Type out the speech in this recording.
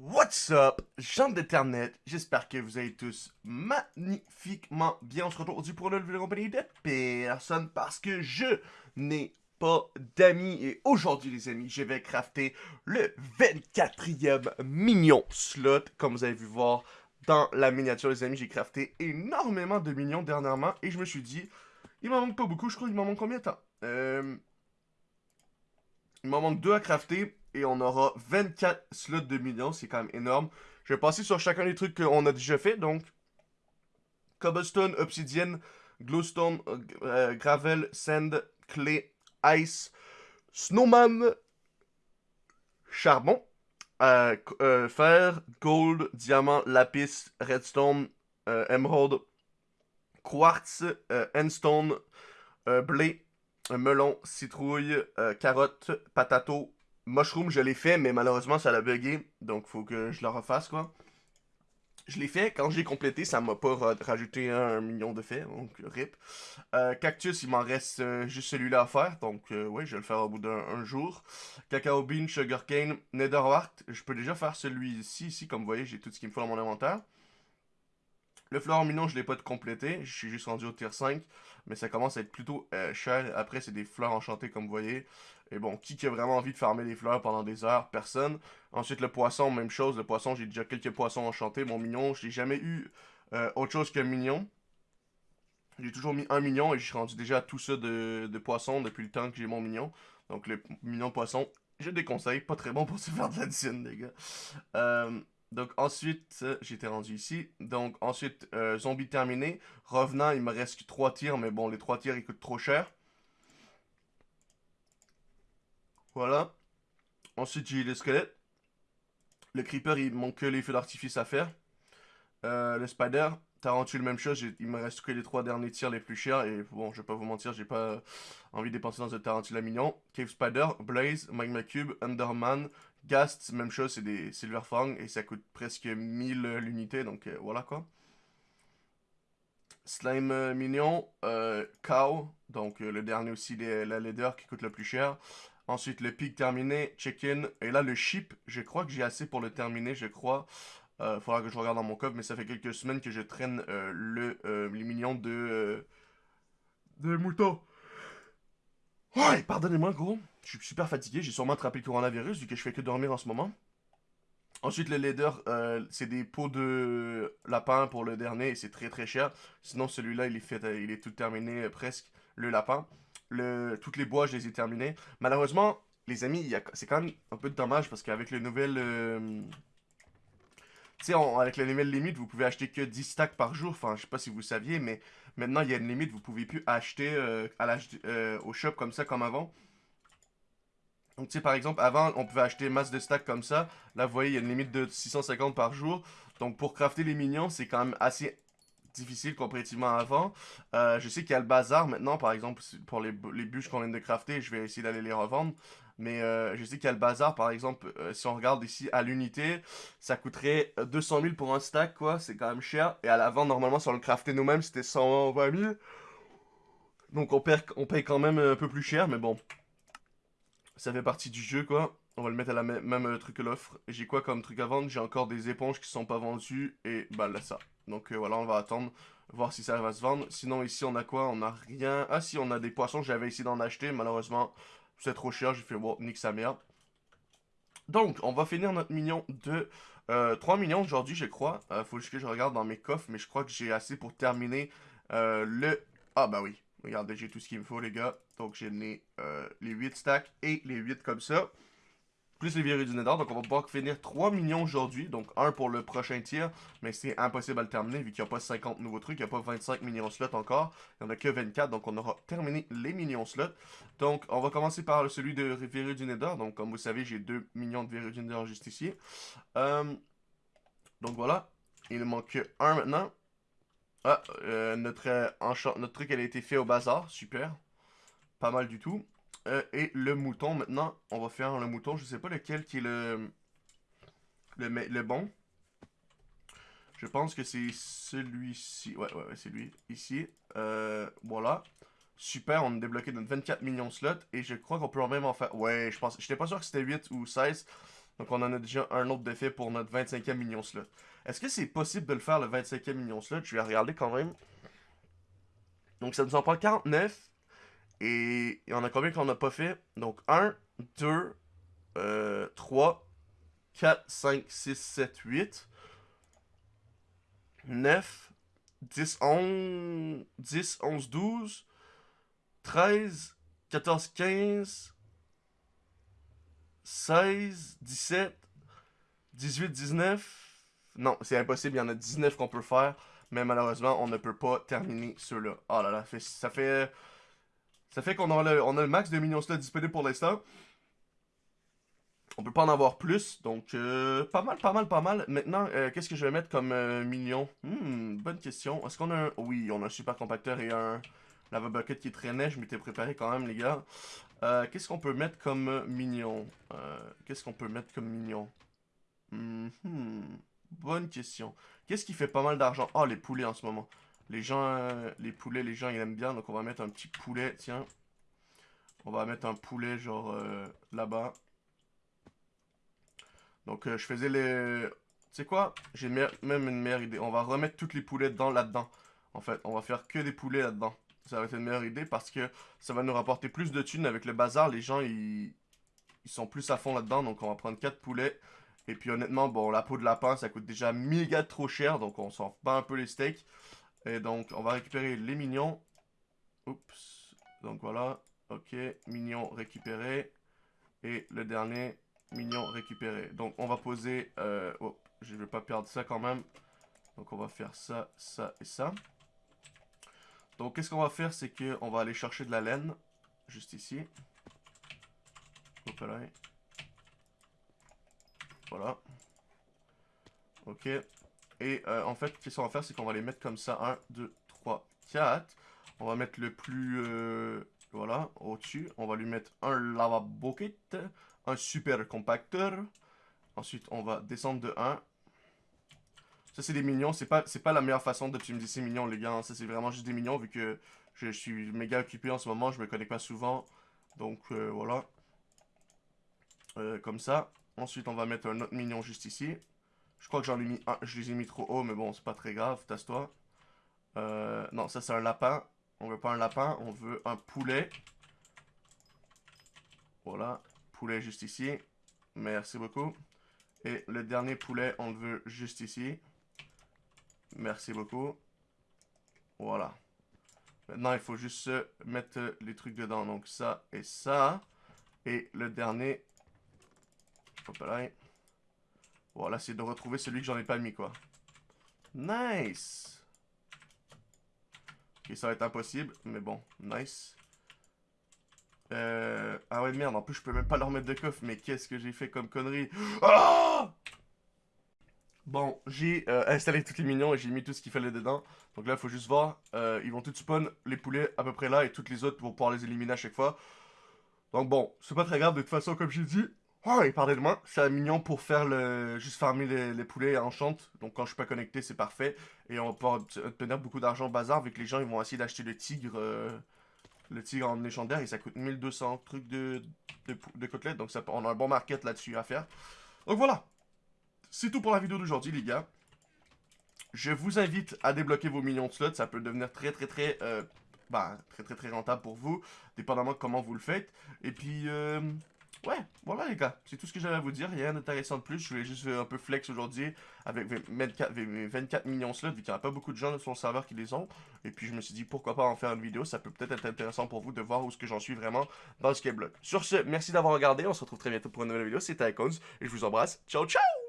What's up, gens d'Internet, j'espère que vous allez tous magnifiquement bien. On se retrouve aujourd'hui pour une nouvelle compagnie de personne parce que je n'ai pas d'amis. Et aujourd'hui, les amis, je vais crafter le 24e mignon slot. Comme vous avez vu voir dans la miniature, les amis, j'ai crafté énormément de mignons dernièrement. Et je me suis dit, il m'en manque pas beaucoup. Je crois qu'il m'en manque combien de temps? Euh... Il m'en manque deux à crafter et on aura 24 slots de millions, c'est quand même énorme. Je vais passer sur chacun des trucs qu'on a déjà fait, donc Cobblestone, Obsidian, Glowstone, euh, Gravel, Sand, Clay, Ice, Snowman, Charbon, euh, euh, Fer, Gold, Diamant, Lapis, Redstone, Emerald, Quartz, Endstone, Blé, melon, citrouille, carotte, patato, Mushroom, je l'ai fait, mais malheureusement, ça l'a bugué. Donc, faut que je le refasse, quoi. Je l'ai fait. Quand j'ai complété, ça m'a pas rajouté un million de faits. Donc, rip. Euh, cactus, il m'en reste euh, juste celui-là à faire. Donc, euh, oui, je vais le faire au bout d'un jour. Cacao bean, sugarcane, netherwart. Je peux déjà faire celui-ci. Ici, comme vous voyez, j'ai tout ce qu'il me faut dans mon inventaire. Le fleur mignon, je l'ai pas complété. Je suis juste rendu au tier 5. Mais ça commence à être plutôt cher. Après, c'est des fleurs enchantées, comme vous voyez. Et bon, qui, qui a vraiment envie de farmer des fleurs pendant des heures? Personne. Ensuite, le poisson, même chose. Le poisson, j'ai déjà quelques poissons enchantés. Mon mignon, j'ai jamais eu euh, autre chose qu'un mignon. J'ai toujours mis un mignon et je suis rendu déjà à tout ça de, de poisson depuis le temps que j'ai mon mignon. Donc, le mignon poisson, je déconseille. Pas très bon pour se faire de la dîne, les gars. Euh, donc ensuite, j'étais rendu ici. Donc ensuite, euh, zombie terminé. Revenant, il me reste 3 tirs, mais bon, les 3 tirs, ils coûtent trop cher. Voilà. Ensuite, j'ai le squelette. Le creeper, il manque que les feux d'artifice à faire. Euh, le spider, tarantule, même chose. Il me reste que les trois derniers tirs les plus chers. Et bon, je vais pas vous mentir, j'ai pas envie de dépenser dans un tarantule à mignon. Cave spider, blaze, magma cube, underman, Gast, même chose, c'est des silver fang. Et ça coûte presque 1000 l'unité. Donc euh, voilà quoi. Slime euh, mignon, cow, donc le dernier aussi, la leader qui coûte le plus cher. Ensuite, le pic terminé, check-in. Et là, le ship, je crois que j'ai assez pour le terminer, je crois. Euh, faudra que je regarde dans mon coffre, mais ça fait quelques semaines que je traîne euh, le, euh, les millions de, de moutons. Ouais, pardonnez-moi, gros. Je suis super fatigué. J'ai sûrement attrapé le coronavirus vu que je fais que dormir en ce moment. Ensuite, le leader, c'est des pots de lapin pour le dernier et c'est très très cher. Sinon, celui-là, il est fait, il est tout terminé presque, le lapin toutes les bois, je les ai terminés. Malheureusement, les amis, c'est quand même un peu dommage parce qu'avec les nouvelles... Euh, tu sais, avec les nouvelles limites, vous pouvez acheter que 10 stacks par jour. Enfin, je sais pas si vous saviez, mais maintenant, il y a une limite. Vous pouvez plus acheter euh, euh, au shop comme ça, comme avant. Donc, tu sais, par exemple, avant, on pouvait acheter masse de stacks comme ça. Là, vous voyez, il y a une limite de 650 par jour. Donc, pour crafter les minions, c'est quand même assez difficile comparativement avant. Euh, je sais qu'il y a le bazar maintenant, par exemple, pour les, bûches qu'on vient de crafter, je vais essayer d'aller les revendre. Mais euh, je sais qu'il y a le bazar, par exemple, euh, si on regarde ici à l'unité, ça coûterait 200 000 pour un stack, quoi. C'est quand même cher. Et à la vente, normalement, si on le craftait nous-mêmes, c'était 120 000. Donc on, perd, on paye quand même un peu plus cher, mais bon. Ça fait partie du jeu, quoi. On va le mettre à la même, truc que l'offre. J'ai quoi comme truc à vendre? J'ai encore des éponges qui sont pas vendues. Et bah là, ça. Donc euh, voilà, on va attendre, voir si ça va se vendre. Sinon, ici, on a quoi? On a rien. Ah si, on a des poissons. J'avais essayé d'en acheter. Malheureusement, c'est trop cher. J'ai fait, bon, nique sa mère. Donc, on va finir notre million de... 3 euh, millions aujourd'hui, je crois. Euh, faut que je regarde dans mes coffres, mais je crois que j'ai assez pour terminer le... Ah bah oui, regardez, j'ai tout ce qu'il me faut, les gars. Donc, j'ai les, les 8 stacks et les 8 comme ça plus les verrues du Nether. Donc on va pouvoir finir 3 millions aujourd'hui. Donc un pour le prochain tir. Mais c'est impossible à le terminer vu qu'il n'y a pas 50 nouveaux trucs. Il n'y a pas 25 millions slots encore. Il n'y en a que 24. Donc on aura terminé les millions slots. Donc on va commencer par celui de verrues du Nether. Donc comme vous savez, j'ai 2 millions de verrues du Nether juste ici. Euh, donc voilà. Il manque un maintenant. Ah, euh, notre, notre truc elle a été fait au bazar. Super. Pas mal du tout. Euh, et le mouton, maintenant, on va faire le mouton. Je sais pas lequel qui est le, le, le bon. Je pense que c'est celui-ci. Ouais, ouais, ouais, c'est lui. Ici. Euh, voilà. Super, on a débloqué notre 24 millions de slots. Et je crois qu'on peut même en faire... Ouais, je pense... J'étais pas sûr que c'était 8 ou 16. Donc on en a déjà un autre d'effet pour notre 25e minion slot. Est-ce que c'est possible de le faire le 25e minion slot Je vais regarder quand même. Donc ça nous en prend 49. Et il y en a combien qu'on n'a pas fait? Donc 1, 2, 3, 4, 5, 6, 7, 8, 9, 10, 11, 10, 11, 12, 13, 14, 15, 16, 17, 18, 19. Non, c'est impossible, il y en a 19 qu'on peut faire, mais malheureusement, on ne peut pas terminer ceux-là. Oh là là, ça fait... Ça fait qu'on a, le, a le max de minions là disponible pour l'instant. On peut pas en avoir plus, donc euh, pas mal, pas mal, pas mal. Maintenant, euh, qu'est-ce que je vais mettre comme euh, Hmm, bonne question. Est-ce qu'on a un... Oui, on a un super compacteur et un lava bucket qui traînait. Je m'étais préparé quand même, les gars. qu'est-ce qu'on peut mettre comme minion? Qu'est-ce qu'on peut mettre comme minion? Hmm, Bonne question. Qu'est-ce qui fait pas mal d'argent? Ah, les poulets en ce moment. Les gens, les poulets, les gens, ils aiment bien. Donc, on va mettre un petit poulet, tiens. On va mettre un poulet, genre, là-bas. Donc, euh, je faisais les... Tu sais quoi? J'ai même une meilleure idée. On va remettre toutes les poulets dedans, là-dedans. En fait, on va faire que des poulets là-dedans. Ça va être une meilleure idée parce que ça va nous rapporter plus de thunes avec le bazar. Les gens, ils, ils sont plus à fond là-dedans. Donc, on va prendre 4 poulets. Et puis, honnêtement, bon, la peau de lapin, ça coûte déjà méga trop cher. Donc, on s'en bat un peu les steaks. Et donc, on va récupérer les mignons. Oups. Donc, voilà. Ok, mignons récupérés. Et le dernier, mignon récupéré. Donc, on va poser... Euh, oh, je vais pas perdre ça quand même. Donc, on va faire ça, ça et ça. Donc, qu'est-ce qu'on va faire, c'est qu'on va aller chercher de la laine. Juste ici. Voilà. Ok. Et euh, en fait, qu'est-ce qu'on va faire, c'est qu'on va les mettre comme ça. 1, 2, 3, 4. On va mettre le plus... Euh, voilà, au-dessus. On va lui mettre un lava bucket un super compacteur. Ensuite, on va descendre de 1. Ça, c'est des mignons. C'est pas, pas la meilleure façon d'optimiser ces mignons, les gars. Ça, c'est vraiment juste des mignons, vu que je, suis méga occupé en ce moment. Je me connecte pas souvent. Donc, euh, voilà. Comme ça. Ensuite, on va mettre un autre mignon juste ici. Je crois que j'en ai mis un. Je les ai mis trop haut, mais bon, c'est pas très grave. Tasse-toi. Euh, non, ça, c'est un lapin. On veut pas un lapin, on veut un poulet. Voilà poulet juste ici. Merci beaucoup. Et le dernier poulet, on le veut juste ici. Merci beaucoup. Voilà. Maintenant, il faut juste mettre les trucs dedans. Donc, ça et ça. Et le dernier. Voilà, c'est de retrouver celui que j'en ai pas mis, quoi. Nice! Ok, ça va être impossible, mais bon, nice. Euh... Ah ouais, merde, en plus, je peux même pas leur mettre de coffre. Mais qu'est-ce que j'ai fait comme connerie? Ah Bon, j'ai euh, installé tous les minions et j'ai mis tout ce qu'il fallait dedans. Donc là, il faut juste voir. Euh, ils vont tout spawn, les poulets à peu près là, et toutes les autres vont pouvoir les éliminer à chaque fois. Donc bon, c'est pas très grave, de toute façon, comme j'ai dit. Oh, il parlait de moi. C'est mignon pour faire le... Juste farmer les, poulets en chante. Donc quand je suis pas connecté, c'est parfait. Et on pouvoir obtenir beaucoup d'argent bazar, que les gens, ils vont essayer d'acheter le tigre... Euh, le tigre en légendaire et ça coûte 1200 trucs de, de, côtelettes. Donc ça, on a un bon market là-dessus à faire. Donc voilà. C'est tout pour la vidéo d'aujourd'hui les gars. Je vous invite à débloquer vos millions de slots. Ça peut devenir très très très... Euh, bah, très très très rentable pour vous. Dépendamment de comment vous le faites. Et puis... Euh, Ouais, voilà les gars, c'est tout ce que j'avais à vous dire, rien d'intéressant de plus, je voulais juste un peu flex aujourd'hui avec 24, 24 millions slots, vu qu'il n'y a pas beaucoup de gens sur le serveur qui les ont, et puis je me suis dit pourquoi pas en faire une vidéo, ça peut peut-être être intéressant pour vous de voir où ce que j'en suis vraiment dans le skyblock. Sur ce, merci d'avoir regardé, on se retrouve très bientôt pour une nouvelle vidéo, c'était Icons, et je vous embrasse, ciao ciao